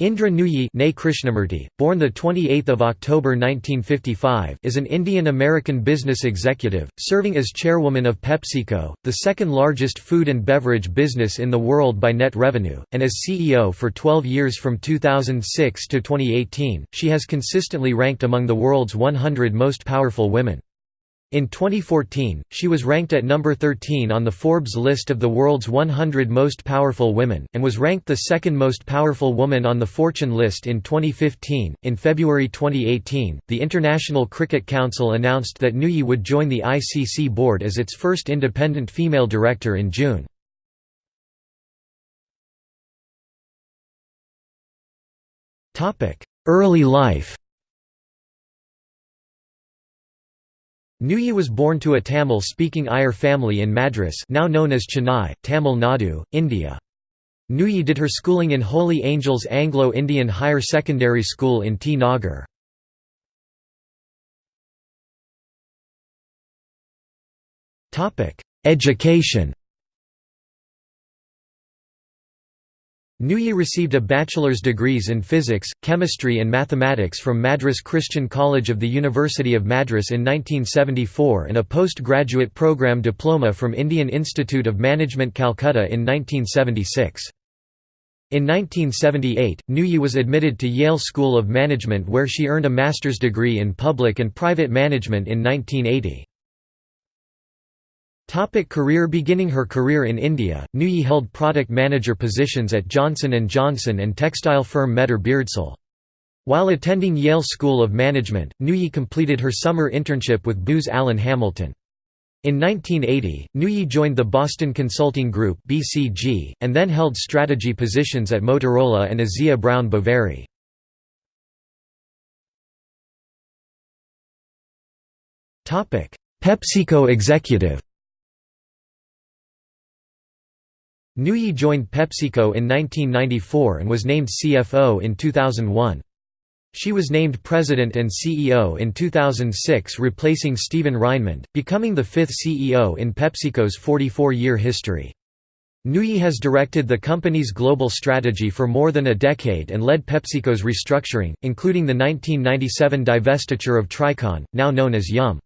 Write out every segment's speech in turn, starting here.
Indra Nooyi born 28 October 1955 is an Indian-American business executive, serving as chairwoman of PepsiCo, the second largest food and beverage business in the world by net revenue, and as CEO for 12 years from 2006 to 2018. She has consistently ranked among the world's 100 most powerful women. In 2014, she was ranked at number 13 on the Forbes list of the world's 100 most powerful women, and was ranked the second most powerful woman on the Fortune list in 2015. In February 2018, the International Cricket Council announced that Nooyi would join the ICC board as its first independent female director in June. Early life Nooyi was born to a Tamil-speaking Iyer family in Madras now known as Chennai, Tamil Nadu, India. Nooyi did her schooling in Holy Angels Anglo-Indian Higher Secondary School in T. Nagar. Education Nooyi received a bachelor's degrees in physics, chemistry and mathematics from Madras Christian College of the University of Madras in 1974 and a postgraduate program diploma from Indian Institute of Management Calcutta in 1976. In 1978, Nooyi was admitted to Yale School of Management where she earned a master's degree in public and private management in 1980. Topic career Beginning her career in India, Nooyi held product manager positions at Johnson & Johnson and textile firm Mettur Beardsell. While attending Yale School of Management, Nooyi completed her summer internship with Booz Allen Hamilton. In 1980, Nooyi joined the Boston Consulting Group (BCG) and then held strategy positions at Motorola and Asea Brown Boveri. Topic: PepsiCo executive. Nooyi joined PepsiCo in 1994 and was named CFO in 2001. She was named President and CEO in 2006 replacing Steven Reinemund, becoming the fifth CEO in PepsiCo's 44-year history. Nooyi has directed the company's global strategy for more than a decade and led PepsiCo's restructuring, including the 1997 divestiture of Tricon, now known as Yum!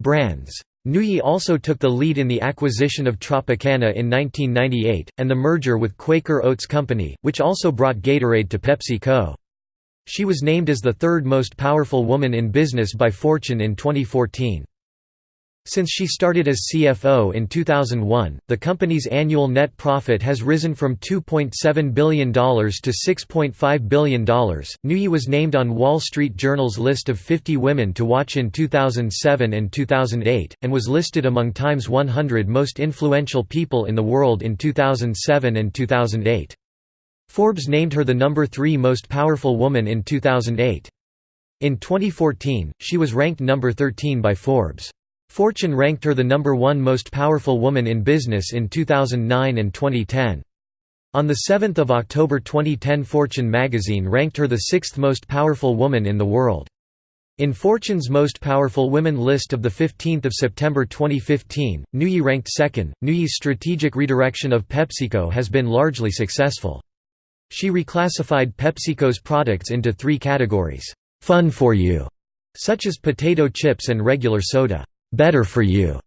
Brands. Nooyi also took the lead in the acquisition of Tropicana in 1998, and the merger with Quaker Oats Company, which also brought Gatorade to PepsiCo. She was named as the third most powerful woman in business by Fortune in 2014. Since she started as CFO in 2001, the company's annual net profit has risen from $2.7 billion to $6.5 billion. Nooyi was named on Wall Street Journal's list of 50 women to watch in 2007 and 2008, and was listed among Time's 100 most influential people in the world in 2007 and 2008. Forbes named her the number 3 most powerful woman in 2008. In 2014, she was ranked number 13 by Forbes. Fortune ranked her the number one most powerful woman in business in 2009 and 2010. On 7 October 2010 Fortune magazine ranked her the sixth most powerful woman in the world. In Fortune's Most Powerful Women list of 15 September 2015, Nooyi ranked second. Nooyi's strategic redirection of PepsiCo has been largely successful. She reclassified PepsiCo's products into three categories, fun for you, such as potato chips and regular soda better for you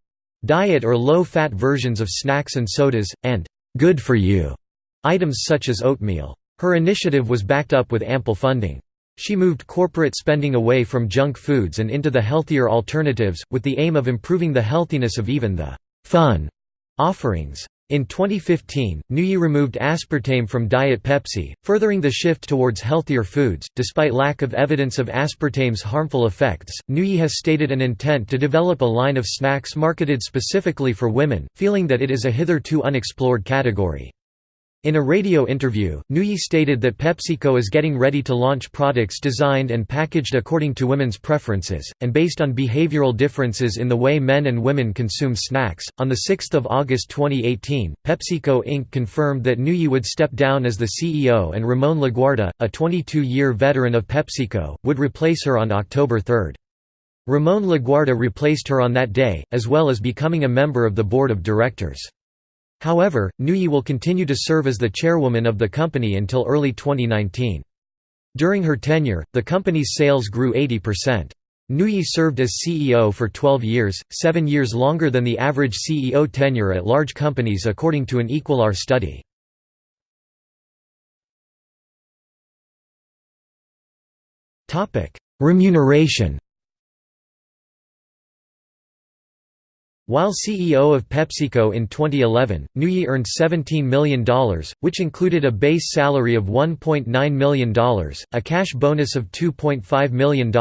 diet or low-fat versions of snacks and sodas, and good for you items such as oatmeal. Her initiative was backed up with ample funding. She moved corporate spending away from junk foods and into the healthier alternatives, with the aim of improving the healthiness of even the fun offerings. In 2015, Nooyi removed aspartame from Diet Pepsi, furthering the shift towards healthier foods. Despite lack of evidence of aspartame's harmful effects, Nooyi has stated an intent to develop a line of snacks marketed specifically for women, feeling that it is a hitherto unexplored category. In a radio interview, Nooyi stated that PepsiCo is getting ready to launch products designed and packaged according to women's preferences, and based on behavioral differences in the way men and women consume snacks. On 6 August 2018, PepsiCo Inc. confirmed that Nooyi would step down as the CEO and Ramon Laguarta, a 22 year veteran of PepsiCo, would replace her on October 3. Ramon Laguarta replaced her on that day, as well as becoming a member of the board of directors. However, Nooyi will continue to serve as the chairwoman of the company until early 2019. During her tenure, the company's sales grew 80%. Nooyi served as CEO for 12 years, seven years longer than the average CEO tenure at large companies according to an Equilar study. Remuneration While CEO of PepsiCo in 2011, Nooyi earned $17 million, which included a base salary of $1.9 million, a cash bonus of $2.5 million,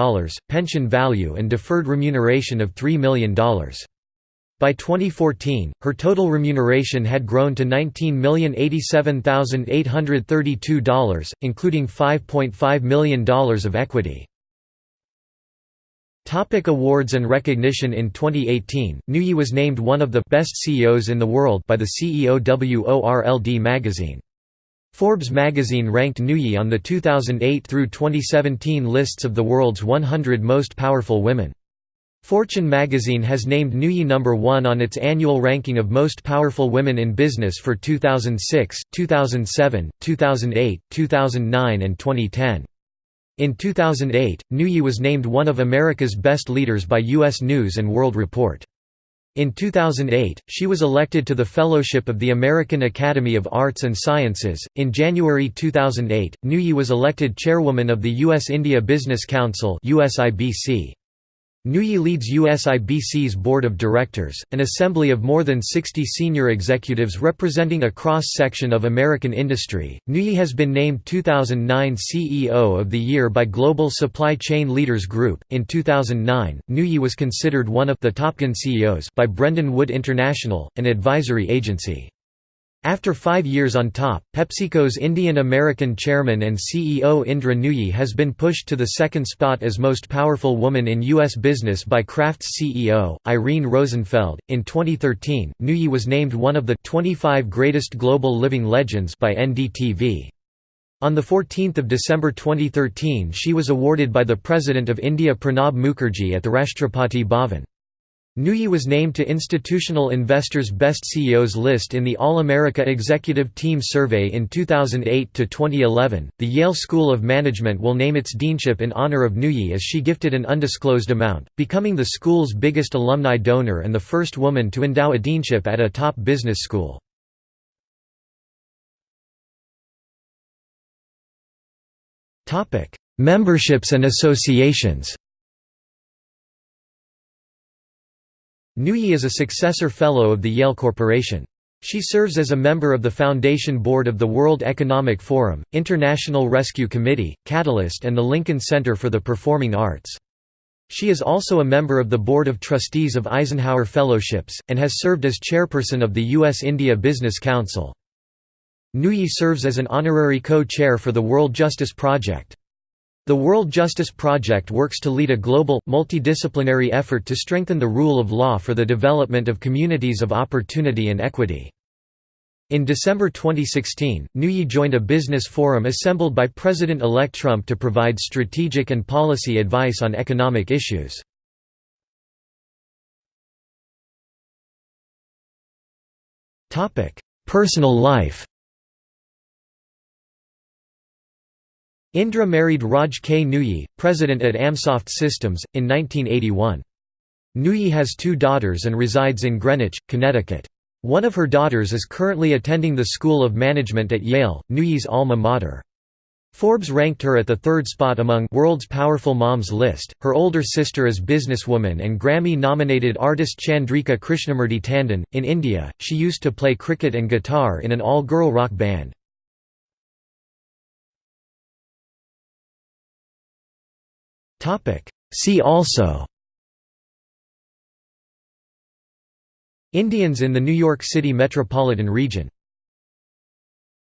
pension value and deferred remuneration of $3 million. By 2014, her total remuneration had grown to $19,087,832, including $5.5 million of equity. Topic awards and recognition In 2018, Nooyi was named one of the best CEOs in the world by the CEO WORLD magazine. Forbes magazine ranked Nooyi on the 2008 through 2017 lists of the world's 100 most powerful women. Fortune magazine has named Nooyi number 1 on its annual ranking of most powerful women in business for 2006, 2007, 2008, 2009 and 2010. In 2008, Nooyi was named one of America's best leaders by U.S. News & World Report. In 2008, she was elected to the Fellowship of the American Academy of Arts and Sciences. In January 2008, Nooyi was elected chairwoman of the U.S. India Business Council (USIBC). Nooyi leads USIBC's board of directors, an assembly of more than 60 senior executives representing a cross-section of American industry. Nooyi has been named 2009 CEO of the Year by Global Supply Chain Leaders Group. In 2009, Nooyi was considered one of the top CEOs by Brendan Wood International, an advisory agency. After five years on top, PepsiCo's Indian-American chairman and CEO Indra Nooyi has been pushed to the second spot as most powerful woman in U.S. business by Kraft's CEO, Irene Rosenfeld. In 2013, Nooyi was named one of the 25 greatest global living legends by NDTV. On 14 December 2013 she was awarded by the President of India Pranab Mukherjee at the Rashtrapati Bhavan. Nooyi was named to Institutional Investor's Best CEOs list in the All America Executive Team Survey in 2008 to 2011. The Yale School of Management will name its deanship in honor of Nooyi as she gifted an undisclosed amount, becoming the school's biggest alumni donor and the first woman to endow a deanship at a top business school. Topic: Memberships and associations. Nooyi is a successor fellow of the Yale Corporation. She serves as a member of the Foundation Board of the World Economic Forum, International Rescue Committee, Catalyst and the Lincoln Center for the Performing Arts. She is also a member of the Board of Trustees of Eisenhower Fellowships, and has served as chairperson of the U.S.-India Business Council. Nooyi serves as an honorary co-chair for the World Justice Project. The World Justice Project works to lead a global, multidisciplinary effort to strengthen the rule of law for the development of communities of opportunity and equity. In December 2016, Nooyi joined a business forum assembled by President-elect Trump to provide strategic and policy advice on economic issues. Personal life Indra married Raj K. Nooyi, president at Amsoft Systems, in 1981. Nooyi has two daughters and resides in Greenwich, Connecticut. One of her daughters is currently attending the School of Management at Yale, Nooyi's alma mater. Forbes ranked her at the third spot among World's Powerful Moms list. Her older sister is businesswoman and Grammy-nominated artist Chandrika Krishnamurti Tandon. In India, she used to play cricket and guitar in an all-girl rock band. See also. Indians in the New York City metropolitan region